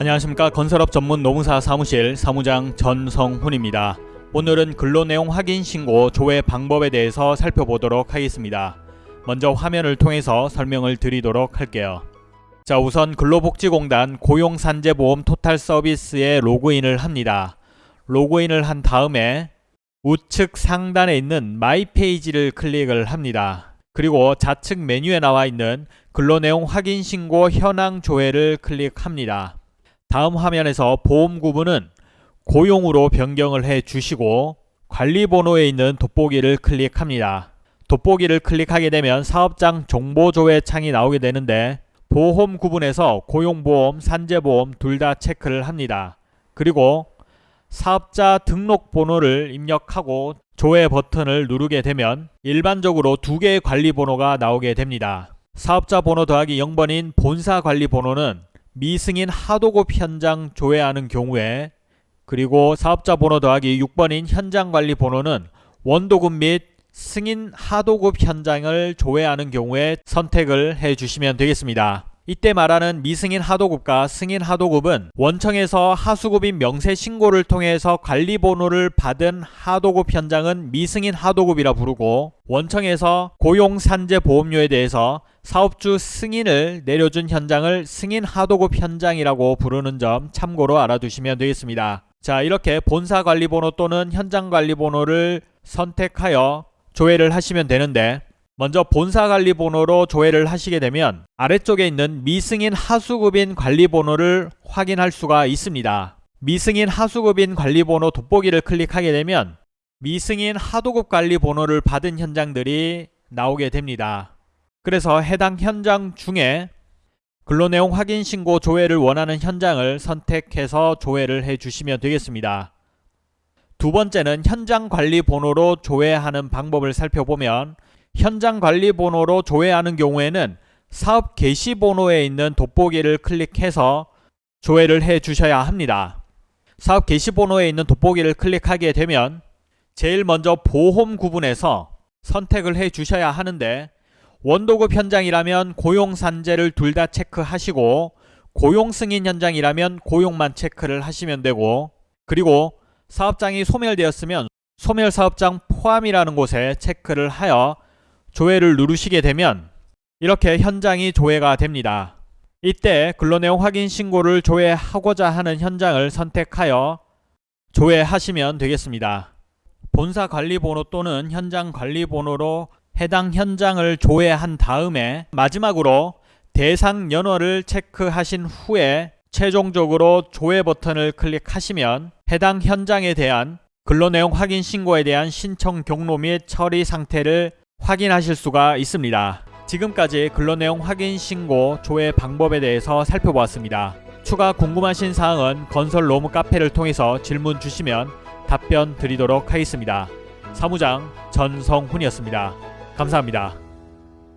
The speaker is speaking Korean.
안녕하십니까 건설업 전문 노무사 사무실 사무장 전성훈입니다. 오늘은 근로내용 확인 신고 조회 방법에 대해서 살펴보도록 하겠습니다. 먼저 화면을 통해서 설명을 드리도록 할게요. 자 우선 근로복지공단 고용산재보험 토탈 서비스에 로그인을 합니다. 로그인을 한 다음에 우측 상단에 있는 my page를 클릭을 합니다. 그리고 좌측 메뉴에 나와 있는 근로내용 확인 신고 현황 조회를 클릭합니다. 다음 화면에서 보험 구분은 고용으로 변경을 해 주시고 관리번호에 있는 돋보기를 클릭합니다. 돋보기를 클릭하게 되면 사업장 정보조회 창이 나오게 되는데 보험 구분에서 고용보험, 산재보험 둘 다 체크를 합니다. 그리고 사업자 등록번호를 입력하고 조회 버튼을 누르게 되면 일반적으로 두 개의 관리번호가 나오게 됩니다. 사업자 번호 더하기 0번인 본사 관리번호는 미승인 하도급 현장 조회하는 경우에 그리고 사업자 번호 더하기 6번인 현장 관리 번호는 원도급 및 승인 하도급 현장을 조회하는 경우에 선택을 해 주시면 되겠습니다. 이때 말하는 미승인 하도급과 승인 하도급은 원청에서 하수급인 명세 신고를 통해서 관리 번호를 받은 하도급 현장은 미승인 하도급이라 부르고 원청에서 고용 산재 보험료에 대해서 사업주 승인을 내려준 현장을 승인 하도급 현장이라고 부르는 점 참고로 알아두시면 되겠습니다. 자 이렇게 본사 관리 번호 또는 현장 관리 번호를 선택하여 조회를 하시면 되는데 먼저 본사 관리 번호로 조회를 하시게 되면 아래쪽에 있는 미승인 하수급인 관리 번호를 확인할 수가 있습니다. 미승인 하수급인 관리 번호 돋보기를 클릭하게 되면 미승인 하도급 관리 번호를 받은 현장들이 나오게 됩니다. 그래서 해당 현장 중에 근로내용 확인 신고 조회를 원하는 현장을 선택해서 조회를 해 주시면 되겠습니다. 두 번째는 현장 관리 번호로 조회하는 방법을 살펴보면 현장 관리 번호로 조회하는 경우에는 사업 개시 번호에 있는 돋보기를 클릭해서 조회를 해 주셔야 합니다. 사업 개시 번호에 있는 돋보기를 클릭하게 되면 제일 먼저 보험 구분에서 선택을 해 주셔야 하는데 원도급 현장이라면 고용 산재를 둘 다 체크하시고 고용 승인 현장이라면 고용만 체크를 하시면 되고 그리고 사업장이 소멸되었으면 소멸 사업장 포함이라는 곳에 체크를 하여 조회를 누르시게 되면 이렇게 현장이 조회가 됩니다. 이때 근로내용 확인 신고를 조회하고자 하는 현장을 선택하여 조회하시면 되겠습니다. 본사 관리번호 또는 현장 관리번호로 해당 현장을 조회한 다음에 마지막으로 대상 연월을 체크하신 후에 최종적으로 조회 버튼을 클릭하시면 해당 현장에 대한 근로내용 확인 신고에 대한 신청 경로 및 처리 상태를 확인하실 수가 있습니다. 지금까지 근로내용 확인 신고 조회 방법에 대해서 살펴보았습니다. 추가 궁금하신 사항은 건설 로무 카페를 통해서 질문 주시면 답변 드리도록 하겠습니다. 사무장 전성훈이었습니다. 감사합니다.